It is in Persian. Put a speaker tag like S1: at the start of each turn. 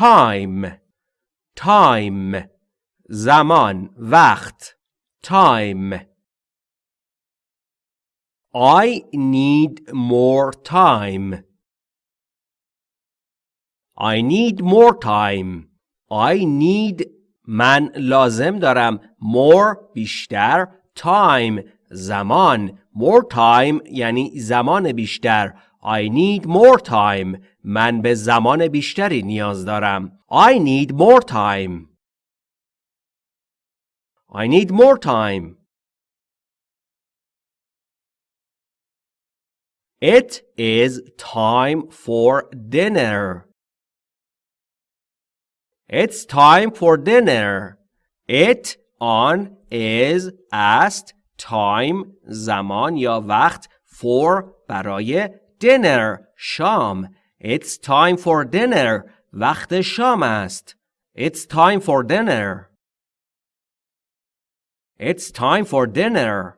S1: time time زمان وقت time I need more time I need more time I need من لازم دارم more بیشتر time زمان more time یعنی زمان بیشتر I need more time من به زمان بیشتری نیاز دارم I need more time I need more time It is time for dinner It's time for dinner. It on is است time زمان یا وقت for برای dinner شام It's time for dinner وقت شام است It's time for dinner It's time for dinner